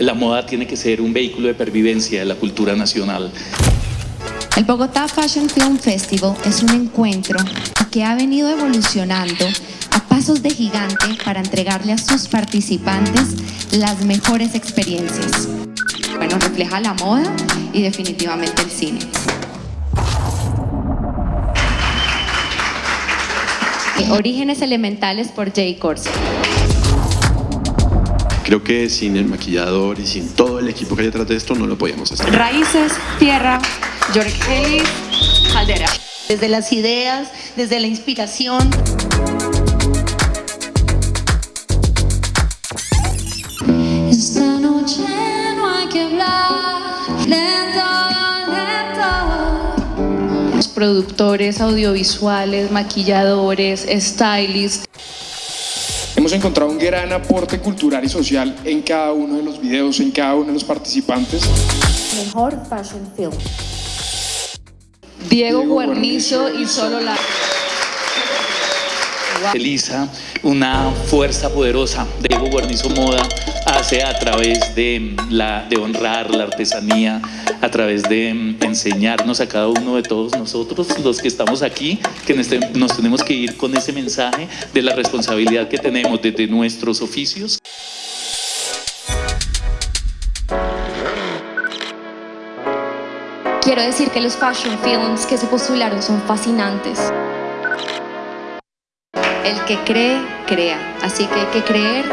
La moda tiene que ser un vehículo de pervivencia de la cultura nacional. El Bogotá Fashion Film Festival es un encuentro que ha venido evolucionando a pasos de gigante para entregarle a sus participantes las mejores experiencias. Bueno, refleja la moda y definitivamente el cine. Orígenes elementales por Jay Corso. Creo que sin el maquillador y sin todo el equipo que hay detrás de esto no lo podíamos hacer. Raíces, tierra, George Ellis, Caldera. Desde las ideas, desde la inspiración. Esta noche no hay que hablar lento, lento. Los productores audiovisuales, maquilladores, stylists. Hemos encontrado un gran aporte cultural y social en cada uno de los videos, en cada uno de los participantes. Mejor Fashion Film. Diego, Diego Guarnizo Guarnizo y solo la... Elisa, una fuerza poderosa de Evo Guarnizo Moda hace a través de, la, de honrar la artesanía, a través de enseñarnos a cada uno de todos nosotros, los que estamos aquí, que nos tenemos que ir con ese mensaje de la responsabilidad que tenemos desde nuestros oficios. Quiero decir que los fashion films que se postularon son fascinantes. El que cree, crea. Así que hay que creer